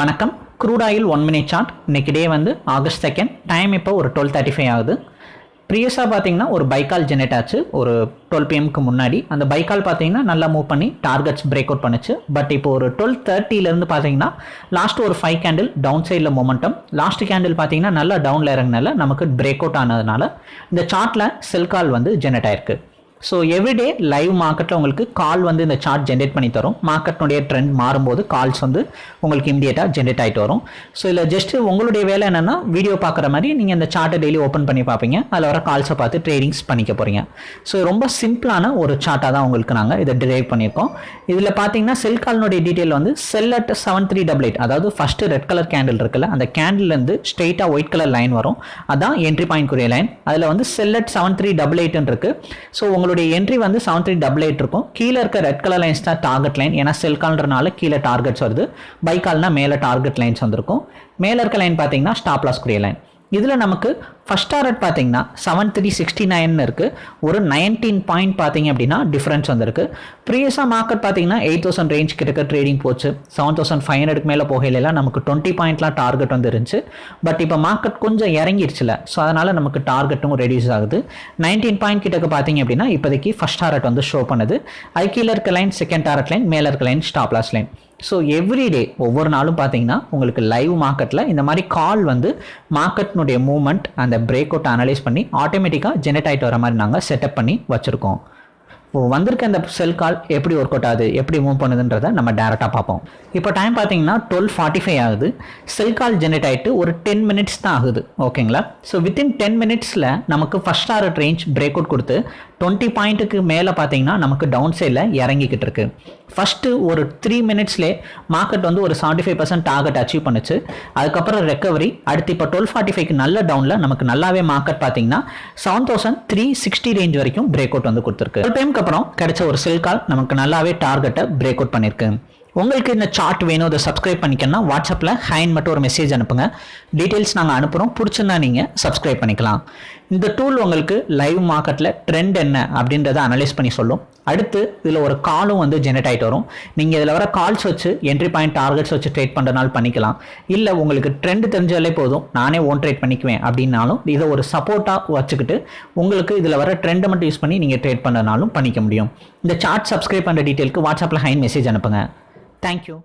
வணக்கம். Crude oil one minute chart இன்னைக்கு day வந்து ஆகஸ்ட் செகண்ட் டைம் இப்போ ஒரு டுவெல் தேர்ட்டி ஃபைவ் ஆகுது. ப்ரீவியஸாக பார்த்தீங்கன்னா ஒரு பைக்கால் ஜெனரேட் ஆச்சு. ஒரு டுவெல் பிஎம்க்கு முன்னாடி. அந்த பைக்கால் பார்த்தீங்கன்னா நல்லா மூவ் பண்ணி டார்கெட்ஸ் பிரேக் அவுட் பண்ணுச்சு. பட் இப்போ ஒரு டுவெல் தேர்ட்டிலேருந்து பார்த்தீங்கன்னா லாஸ்ட் ஒரு ஃபைவ் கேண்டில் டவுன் சைடில் மொமெண்டம் லாஸ்ட் கேண்டில் பார்த்தீங்கன்னா நல்லா டவுனில் இறங்கினால நமக்கு பிரேக் அவுட் ஆனதுனால இந்த சார்ட்டில் செல் கால் வந்து ஜெனரேட் ஆயிருக்கு. ஸோ எவ்ரிடே லைவ் மார்க்கெட்டில் உங்களுக்கு கால் வந்து இந்த சார்ட் ஜென்ரேட் பண்ணி தரும். மார்க்கெட்னுடைய ட்ரெண்ட் மாறும்போது கால்ஸ் வந்து உங்களுக்கு இமீடியட்டாக ஜென்ரேட் ஆகிட்டு வரும். ஸோ இதில் ஜஸ்ட்டு உங்களுடைய வேலை என்னென்னா வீடியோ பார்க்குற மாதிரி நீங்கள் இந்த சார்ட்டை டெய்லி ஓப்பன் பண்ணி பார்ப்பீங்க. அதில் வர கால்ஸை பார்த்து ட்ரேடிங்ஸ் பண்ணிக்க போகிறீங்க ஸோ ரொம்ப சிம்பிளான ஒரு சார்ட்டாக தான் உங்களுக்கு நாங்கள் இதை டிரைவ் பண்ணியிருக்கோம். இதில் பார்த்தீங்கன்னா செல் கால்னுடைய டீட்டெயில் வந்து sell at seven three double eight அதாவது ஃபஸ்ட்டு ரெட் கலர் கேண்டில் இருக்குல்ல அந்த கேண்டில்லேருந்து ஸ்ட்ரெயிட்டாக ஒயிட் கலர் லைன் வரும். அதான் என்ட்ரி பாயிண்ட் குரிய லைன் அதில் வந்து sell at seven three double எயிட்னு இருக்குது ஸோ உங்களுக்கு உங்களுடைய என்ட்ரி வந்து செவன் த்ரீ டபுள் எயிட் இருக்கும். கீழே இருக்க ரெட் கலர் லைன்ஸ் தான் டார்கெட் லைன் ஏன்னா செல் கால்ன்றனால கீழே டார்கெட்ஸ் வருது. பை கால்னா மேலே டார்கெட் லைன்ஸ் வந்திருக்கும். மேலே இருக்க லைன் பார்த்தீங்கன்னா ஸ்டாப் லாஸ் குரிய லைன் இதில் நமக்கு ஃபஸ்ட் டாரட் பார்த்தீங்கன்னா செவன் த்ரீ சிக்ஸ்டி நைன் இருக்குது ஒரு நைன்டீன் பாயிண்ட் பார்த்தீங்க அப்படின்னா டிஃப்ரென்ஸ் வந்திருக்கு. ப்ரீவியஸாக மார்க்கெட் பார்த்தீங்கன்னா எயிட் தௌசண்ட் ரேஞ்ச் கிட்ட ட்ரேடிங் போச்சு. செவன் தௌசண்ட் ஃபைவ் ஹண்ட்ரடுக்கு மேலே போகையிலாம் நமக்கு டுவெண்ட்டி பாயிண்ட்லாம் டார்கெட் வந்து இருந்துச்சு பட் இப்போ மார்க்கெட் கொஞ்சம் இறங்கிருச்சுல. ஸோ அதனால் நமக்கு டார்கெட்டும் ரெடியூஸ் ஆகுது. நைன்டீன் பாயிண்ட் கிட்டக்கு பார்த்தீங்க அப்படின்னா இப்போதைக்கு ஃபஸ்ட் டாரட் வந்து ஷோ பண்ணுது. ஐ கீழே இருக்க லைன் செகண்ட் டாரட் லைன் மேலே இருக்க line stop loss line so everyday ஒவ்வொரு நாளும் பார்த்தீங்கன்னா உங்களுக்கு லைவ் மார்க்கெட்டில் இந்த மாதிரி கால் வந்து மார்க்கெட்னுடைய மூவ்மெண்ட் அந்த பிரேக் அவுட் அனலைஸ் பண்ணி ஆட்டோமேட்டிக்காக ஜெனரேட் ஆகிட்டு வர மாதிரி நாங்கள் செட்டப் பண்ணி வச்சுருக்கோம். வந்திருக்க இந்த செல் கால் எப்படி ஒர்க் அவுட் ஆகுது எப்படி மூவ் பண்ணுதுன்றதை நம்ம டேரெக்டாக பார்ப்போம். இப்போ டைம் பார்த்தீங்கன்னா டுவெல் ஃபார்ட்டி ஃபைவ் ஆகுது. செல் கால் ஜென்ரேட் ஆகிட்டு ஒரு டென் மினிட்ஸ் தான் ஆகுது ஓகேங்களா ஸோ வித்தின் டென் மினிட்ஸில் நமக்கு first target range break out கொடுத்து டுவெண்ட்டி பாயிண்ட்டுக்கு மேலே பார்த்தீங்கன்னா நமக்கு டவுன் சைடில் இறங்கிக்கிட்டு இருக்கு. ஃபஸ்ட்டு ஒரு த்ரீ மினிட்ஸ்லேயே மார்க்கெட் வந்து ஒரு seventy five percent target achieve பண்ணுச்சு. அதுக்கப்புறம் ரெக்கவரி அடுத்து இப்போ டுவெல் ஃபார்ட்டி ஃபைவ்க்கு நல்ல டவுனில் நமக்கு நல்லாவே மார்க்கெட் பார்த்தீங்கன்னா seven thousand three sixty range வரைக்கும் பிரேக் அவுட் வந்து கொடுத்துருக்கு. ஒரு அதுக்கப்புறம் கிடைச்ச ஒரு செல் கால் நமக்கு நல்லாவே டார்கெட்டை பிரேக் அவுட் பண்ணியிருக்கு உங்களுக்கு இந்த சார்ட் வேணும் அதை சப்ஸ்கிரைப் பண்ணிக்கணும்னா வாட்ஸ்அப்பில் ஹைன் மட்டும் ஒரு மெசேஜ் அனுப்புங்க. டீட்டெயில்ஸ் நாங்கள் அனுப்புகிறோம் பிடிச்சிருந்தா நீங்கள் சப்ஸ்கிரைப் பண்ணிக்கலாம். இந்த டூல் உங்களுக்கு லைவ் மார்க்கெட்டில் ட்ரெண்ட் என்ன அப்படின்றத அனலைஸ் பண்ணி சொல்லும். அடுத்து இதில் ஒரு காலும் வந்து ஜெனரேட் ஆகிட்டு வரும். நீங்கள் இதில் வர கால்ஸ் வச்சு என்ட்ரி பாயிண்ட் டார்கெட்ஸ் வச்சு ட்ரேட் பண்ணுறதுனால பண்ணிக்கலாம். இல்லை உங்களுக்கு ட்ரெண்ட் தெரிஞ்சாலே போதும். நானே ஓன் ட்ரேட் பண்ணிக்குவேன் அப்படின்னாலும் இதை ஒரு சப்போர்ட்டாக வச்சுக்கிட்டு உங்களுக்கு இதில் வர ட்ரெண்டை மட்டும் யூஸ் பண்ணி நீங்கள் ட்ரேட் பண்ணுறதுனாலும் பண்ணிக்க முடியும். இந்த சார்ட் சப்ஸ்கிரைப் பண்ணுற டீட்டெயிலுக்கு வாட்ஸ்அப்பில் ஹைன் மெசேஜ் அனுப்புங்க. Thank you.